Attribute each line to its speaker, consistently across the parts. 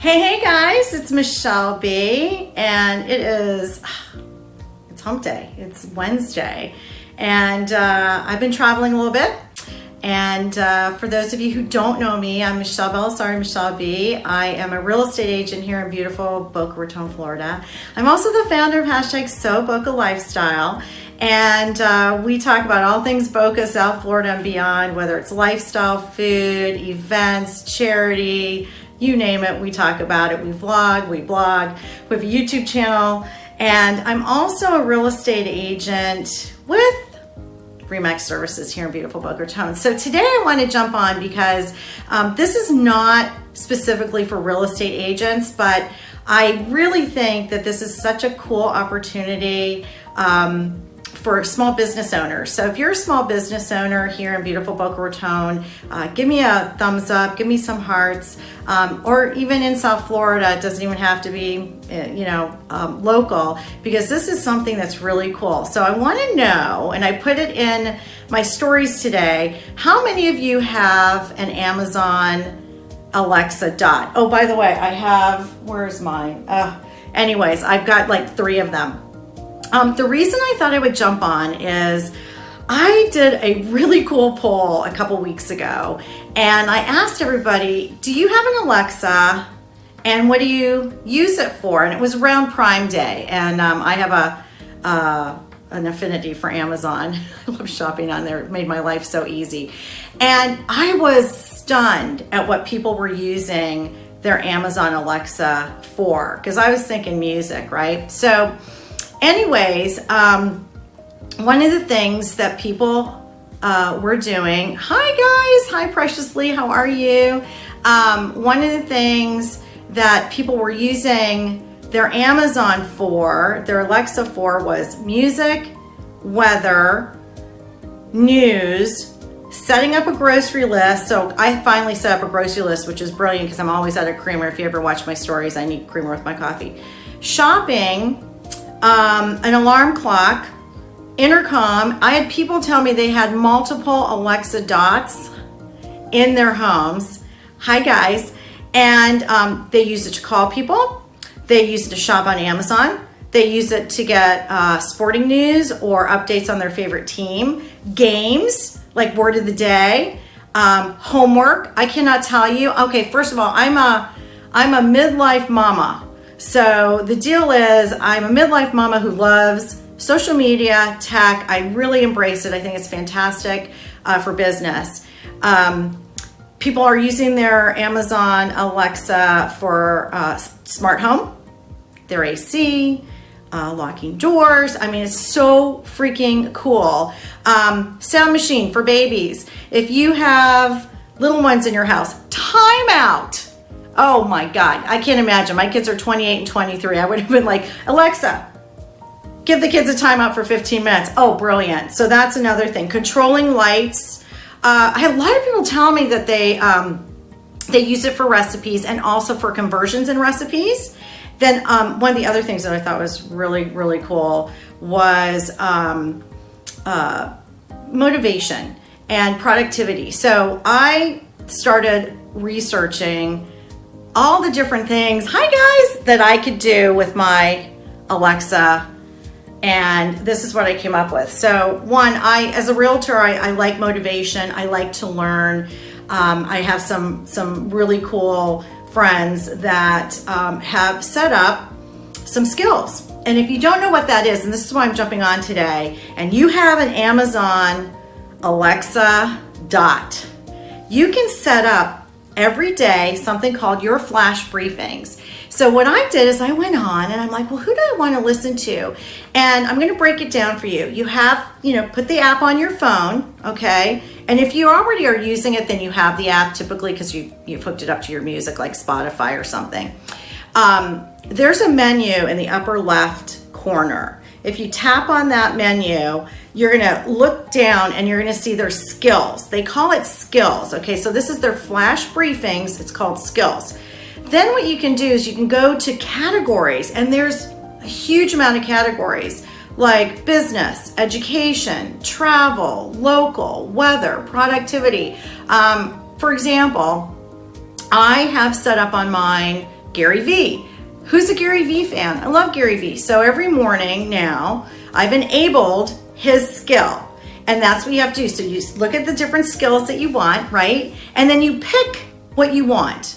Speaker 1: Hey, hey guys, it's Michelle B. And it is, it's hump day. It's Wednesday. And uh, I've been traveling a little bit. And uh, for those of you who don't know me, I'm Michelle Belisari, Michelle B. I am a real estate agent here in beautiful Boca Raton, Florida. I'm also the founder of hashtag So Boca Lifestyle. And uh, we talk about all things Boca, South Florida, and beyond, whether it's lifestyle, food, events, charity, you name it, we talk about it. We vlog, we blog, we have a YouTube channel, and I'm also a real estate agent with Remax Services here in beautiful Boca Raton. So today I want to jump on because um, this is not specifically for real estate agents, but I really think that this is such a cool opportunity um, for small business owners. So if you're a small business owner here in beautiful Boca Raton, uh, give me a thumbs up, give me some hearts, um, or even in South Florida, it doesn't even have to be, uh, you know, um, local, because this is something that's really cool. So I wanna know, and I put it in my stories today, how many of you have an Amazon Alexa Dot? Oh, by the way, I have, where's mine? Uh, anyways, I've got like three of them. Um, the reason I thought I would jump on is I did a really cool poll a couple weeks ago and I asked everybody, do you have an Alexa and what do you use it for? And it was around Prime Day and um, I have a, uh, an affinity for Amazon. I love shopping on there. It made my life so easy. And I was stunned at what people were using their Amazon Alexa for because I was thinking music, right? So anyways, um, one of the things that people uh, were doing, hi guys, hi Preciously, how are you? Um, one of the things that people were using their Amazon for, their Alexa for was music, weather, news, setting up a grocery list. So I finally set up a grocery list, which is brilliant because I'm always at a creamer. If you ever watch my stories, I need creamer with my coffee. Shopping, um, an alarm clock, intercom. I had people tell me they had multiple Alexa dots in their homes. Hi guys. And um, they use it to call people. They use it to shop on Amazon. They use it to get uh, sporting news or updates on their favorite team. Games, like word of the day. Um, homework, I cannot tell you. Okay, first of all, I'm a, I'm a midlife mama. So the deal is I'm a midlife mama who loves social media, tech. I really embrace it. I think it's fantastic uh, for business. Um, people are using their Amazon Alexa for uh, smart home, their AC, uh, locking doors. I mean, it's so freaking cool. Um, sound machine for babies. If you have little ones in your house, timeout Oh my God, I can't imagine. My kids are 28 and 23. I would have been like, Alexa, give the kids a timeout for 15 minutes. Oh, brilliant. So that's another thing. Controlling lights. Uh, I had a lot of people tell me that they, um, they use it for recipes and also for conversions in recipes. Then um, one of the other things that I thought was really, really cool was um, uh, motivation and productivity. So I started researching all the different things, hi guys, that I could do with my Alexa. And this is what I came up with. So one, I, as a realtor, I, I like motivation. I like to learn. Um, I have some, some really cool friends that um, have set up some skills. And if you don't know what that is, and this is why I'm jumping on today, and you have an Amazon Alexa Dot, you can set up every day something called your flash briefings. So what I did is I went on and I'm like, well, who do I want to listen to? And I'm going to break it down for you. You have, you know, put the app on your phone, okay? And if you already are using it, then you have the app typically because you, you've hooked it up to your music like Spotify or something. Um, there's a menu in the upper left corner if you tap on that menu, you're gonna look down and you're gonna see their skills. They call it skills, okay? So this is their flash briefings, it's called skills. Then what you can do is you can go to categories and there's a huge amount of categories like business, education, travel, local, weather, productivity. Um, for example, I have set up on mine Gary Vee. Who's a Gary Vee fan? I love Gary Vee. So every morning now, I've enabled his skill. And that's what you have to do. So you look at the different skills that you want, right? And then you pick what you want.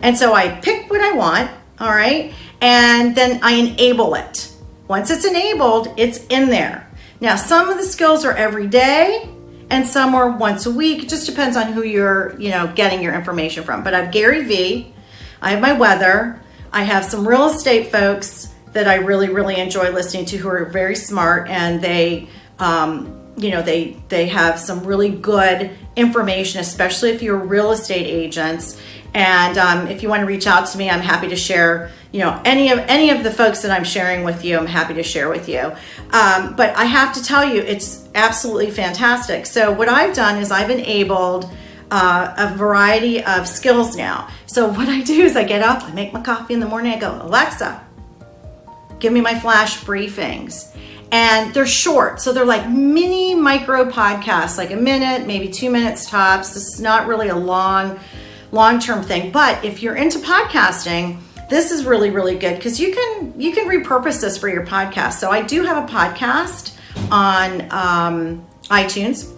Speaker 1: And so I pick what I want, all right? And then I enable it. Once it's enabled, it's in there. Now, some of the skills are every day and some are once a week. It just depends on who you're, you know, getting your information from. But I have Gary Vee, I have my weather, I have some real estate folks that I really, really enjoy listening to who are very smart and they, um, you know, they, they have some really good information, especially if you're real estate agents. And um, if you want to reach out to me, I'm happy to share, you know, any of any of the folks that I'm sharing with you, I'm happy to share with you. Um, but I have to tell you, it's absolutely fantastic. So what I've done is I've enabled uh, a variety of skills now. So what I do is I get up, I make my coffee in the morning, I go, Alexa, give me my flash briefings. And they're short, so they're like mini micro podcasts, like a minute, maybe two minutes tops. This is not really a long, long-term thing. But if you're into podcasting, this is really, really good because you can you can repurpose this for your podcast. So I do have a podcast on um, iTunes,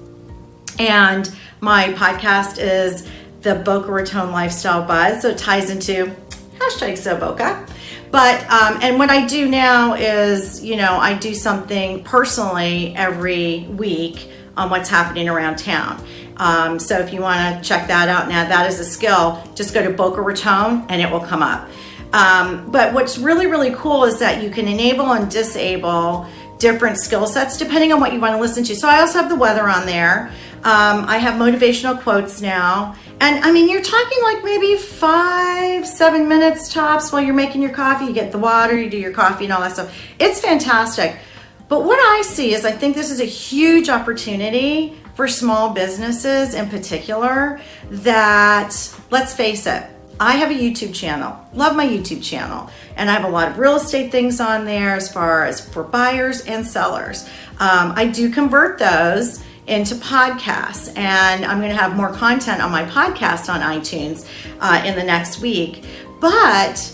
Speaker 1: and my podcast is the Boca Raton Lifestyle Buzz. So it ties into hashtag So Boca. But, um, and what I do now is, you know, I do something personally every week on what's happening around town. Um, so if you want to check that out now, that is a skill, just go to Boca Raton and it will come up. Um, but what's really, really cool is that you can enable and disable different skill sets depending on what you want to listen to. So I also have the weather on there. Um, I have motivational quotes now. And I mean, you're talking like maybe five, seven minutes tops while you're making your coffee. You get the water, you do your coffee and all that stuff. It's fantastic. But what I see is I think this is a huge opportunity for small businesses in particular that, let's face it, I have a YouTube channel, love my YouTube channel, and I have a lot of real estate things on there as far as for buyers and sellers. Um, I do convert those into podcasts and I'm gonna have more content on my podcast on iTunes uh, in the next week. But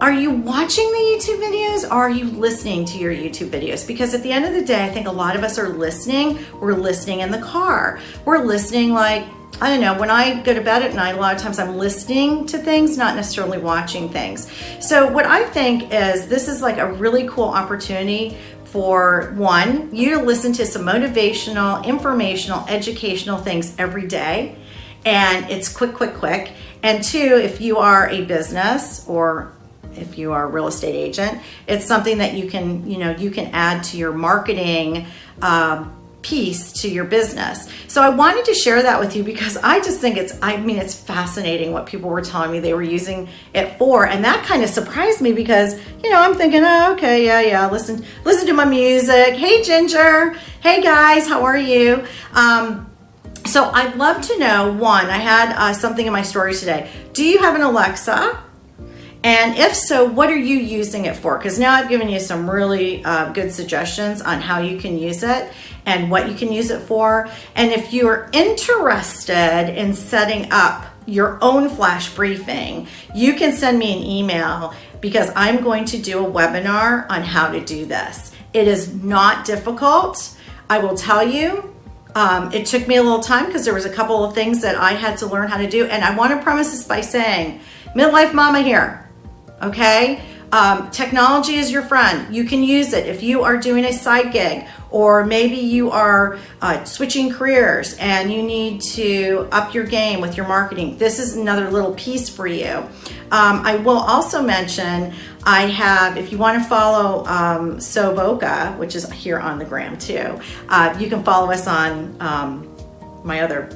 Speaker 1: are you watching the YouTube videos or are you listening to your YouTube videos? Because at the end of the day, I think a lot of us are listening. We're listening in the car. We're listening like, I don't know, when I go to bed at night, a lot of times I'm listening to things, not necessarily watching things. So what I think is this is like a really cool opportunity for one, you to listen to some motivational, informational, educational things every day. And it's quick, quick, quick. And two, if you are a business or if you are a real estate agent, it's something that you can, you know, you can add to your marketing um, piece to your business. So I wanted to share that with you because I just think it's, I mean, it's fascinating what people were telling me they were using it for. And that kind of surprised me because, you know, I'm thinking, oh, okay, yeah, yeah, listen, listen to my music. Hey, Ginger. Hey guys, how are you? Um, so I'd love to know, one, I had uh, something in my story today. Do you have an Alexa? And if so, what are you using it for? Because now I've given you some really uh, good suggestions on how you can use it and what you can use it for. And if you're interested in setting up your own flash briefing, you can send me an email because I'm going to do a webinar on how to do this. It is not difficult. I will tell you, um, it took me a little time because there was a couple of things that I had to learn how to do. And I want to premise this by saying, midlife mama here, okay? Um, technology is your friend. You can use it if you are doing a side gig or maybe you are uh, switching careers and you need to up your game with your marketing. This is another little piece for you. Um, I will also mention I have, if you want to follow um, So Boca, which is here on the gram too, uh, you can follow us on um, my other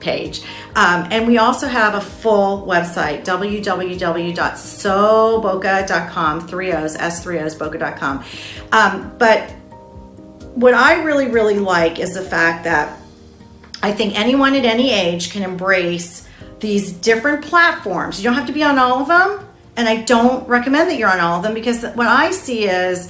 Speaker 1: page. Um, and we also have a full website, www.soboca.com, three O's, S3O's, boca.com. Um, but what I really, really like is the fact that I think anyone at any age can embrace these different platforms. You don't have to be on all of them. And I don't recommend that you're on all of them because what I see is,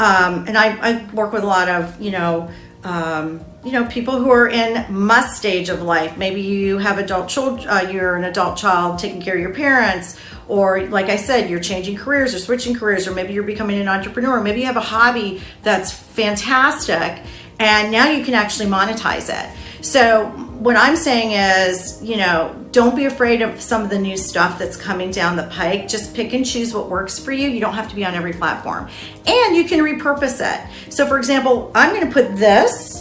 Speaker 1: um, and I, I work with a lot of, you know, um, you know, people who are in must stage of life. Maybe you have adult children, uh, you're an adult child taking care of your parents, or like I said, you're changing careers or switching careers, or maybe you're becoming an entrepreneur, maybe you have a hobby that's fantastic and now you can actually monetize it. So what I'm saying is, you know, don't be afraid of some of the new stuff that's coming down the pike. Just pick and choose what works for you. You don't have to be on every platform. And you can repurpose it. So for example, I'm gonna put this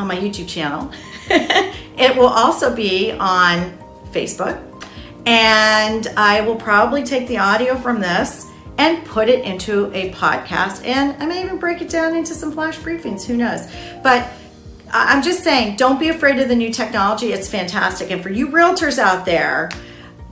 Speaker 1: on my YouTube channel. it will also be on Facebook. And I will probably take the audio from this and put it into a podcast. And I may even break it down into some flash briefings, who knows. But I'm just saying, don't be afraid of the new technology. It's fantastic. And for you realtors out there,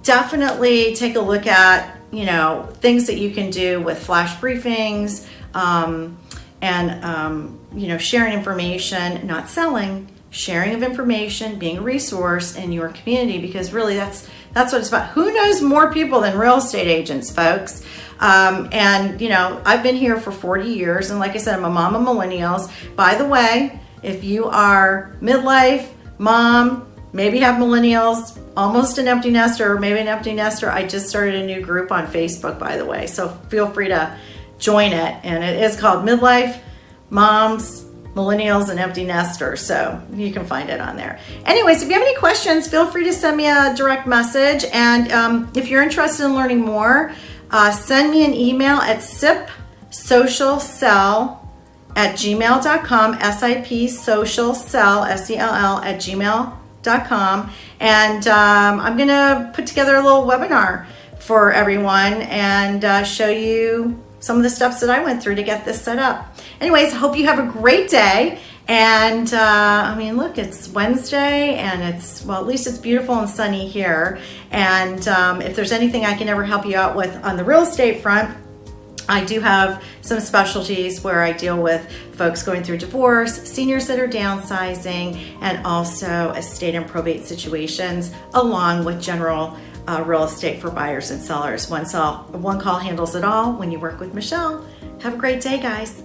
Speaker 1: definitely take a look at, you know, things that you can do with flash briefings um, and, um, you know, sharing information, not selling, sharing of information, being a resource in your community, because really that's, that's what it's about. Who knows more people than real estate agents, folks? Um, and, you know, I've been here for 40 years. And like I said, I'm a mom of millennials. By the way, if you are midlife, mom, maybe have millennials, almost an empty nester, or maybe an empty nester, I just started a new group on Facebook, by the way. So feel free to join it. And it is called Midlife Moms, Millennials, and Empty Nesters. So you can find it on there. Anyways, if you have any questions, feel free to send me a direct message. And um, if you're interested in learning more, uh, send me an email at sipsocialsell at gmail.com, S-I-P social sell, S-E-L-L at gmail.com. And um, I'm gonna put together a little webinar for everyone and uh, show you some of the steps that I went through to get this set up. Anyways, hope you have a great day. And uh, I mean, look, it's Wednesday and it's, well, at least it's beautiful and sunny here. And um, if there's anything I can ever help you out with on the real estate front, I do have some specialties where I deal with folks going through divorce, seniors that are downsizing, and also estate and probate situations, along with general uh, real estate for buyers and sellers. One, call, one call handles it all when you work with Michelle. Have a great day, guys.